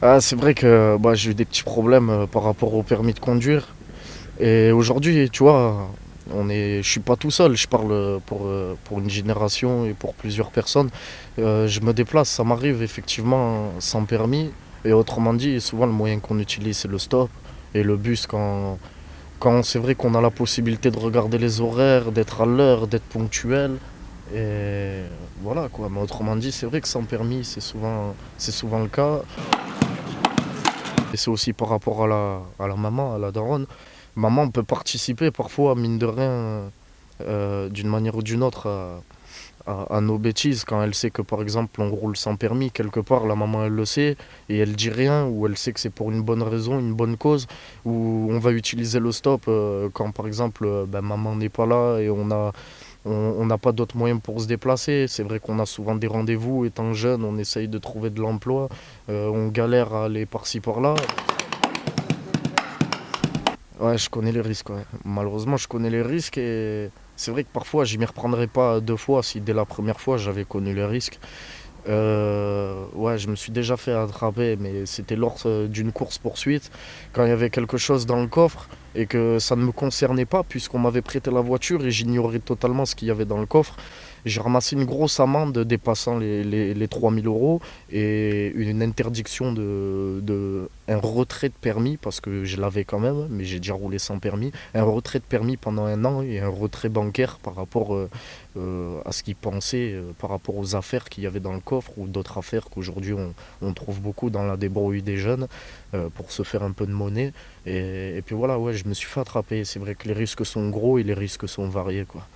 Ah, c'est vrai que bah, j'ai eu des petits problèmes euh, par rapport au permis de conduire. Et aujourd'hui, tu vois, on est, je suis pas tout seul, je parle pour, euh, pour une génération et pour plusieurs personnes. Euh, je me déplace, ça m'arrive effectivement sans permis. Et autrement dit, souvent le moyen qu'on utilise, c'est le stop et le bus quand, quand c'est vrai qu'on a la possibilité de regarder les horaires, d'être à l'heure, d'être ponctuel. Et voilà quoi, mais autrement dit, c'est vrai que sans permis, c'est souvent, c'est souvent le cas. Et c'est aussi par rapport à la, à la maman, à la daronne. Maman peut participer parfois, mine de rien, euh, d'une manière ou d'une autre, à, nos bêtises. Quand elle sait que, par exemple, on roule sans permis, quelque part, la maman, elle le sait, et elle dit rien, ou elle sait que c'est pour une bonne raison, une bonne cause, ou on va utiliser le stop euh, quand, par exemple, euh, ben, maman n'est pas là et on a... On n'a pas d'autres moyens pour se déplacer. C'est vrai qu'on a souvent des rendez-vous. Étant jeune, on essaye de trouver de l'emploi. Euh, on galère à aller par-ci par-là. Ouais, je connais les risques. Malheureusement, je connais les risques et c'est vrai que parfois, je m'y reprendrai pas deux fois si dès la première fois j'avais connu les risques. Euh, ouais, je me suis déjà fait attraper, mais c'était lors euh, d'une course-poursuite, quand il y avait quelque chose dans le coffre et que ça ne me concernait pas puisqu'on m'avait prêté la voiture et j'ignorais totalement ce qu'il y avait dans le coffre. J'ai ramassé une grosse amende dépassant les, les, les 3000 euros et une interdiction de, de un retrait de permis parce que je l'avais quand même, mais j'ai déjà roulé sans permis. Un retrait de permis pendant un an et un retrait bancaire par rapport euh, euh, à ce qu'ils pensaient, euh, par rapport aux affaires qu'il y avait dans le coffre ou d'autres affaires qu'aujourd'hui on, on trouve beaucoup dans la débrouille des jeunes pour se faire un peu de monnaie. Et puis voilà, ouais, je me suis fait attraper. C'est vrai que les risques sont gros et les risques sont variés, quoi.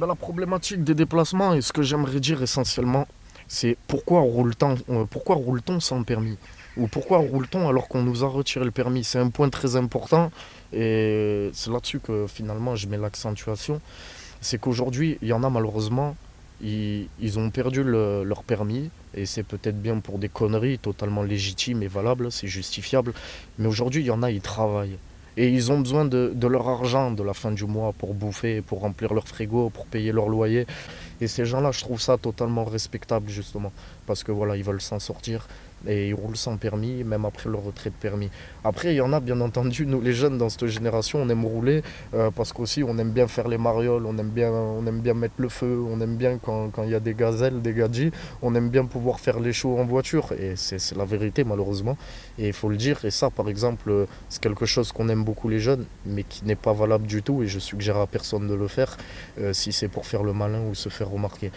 La problématique des déplacements et ce que j'aimerais dire essentiellement, c'est pourquoi roule-t-on euh, pourquoi roule-t-on sans permis? Ou pourquoi roule-t-on alors qu'on nous a retiré le permis? C'est un point très important et c'est là-dessus que finalement je mets l'accentuation. C'est qu'aujourd'hui, il y en a malheureusement, ils, ont perdu le- leur permis et c'est peut-être bien pour des conneries totalement légitimes et valables, c'est justifiable. Mais aujourd'hui, il y en a, ils travaillent. Et ils ont besoin de, de leur argent de la fin du mois pour bouffer, pour remplir leur frigo, pour payer leur loyer. Et ces gens-là, je trouve ça totalement respectable, justement. Parce que voilà, ils veulent s'en sortir et ils roulent sans permis, même après leur retrait de permis. Après, il y en a, bien entendu, nous les jeunes dans cette génération, on aime rouler euh, parce qu'aussi on aime bien faire les marioles, on aime bien, on aime bien mettre le feu, on aime bien quand il y a des gazelles, des gadgets, on aime bien pouvoir faire les shows en voiture. Et c'est la vérité, malheureusement. Et il faut le dire. Et ça, par exemple, euh, c'est quelque chose qu'on beaucoup les jeunes, mais qui n'est pas valable du tout. Et je suggère à personne de le faire euh, si c'est pour faire le malin ou se faire remarquer.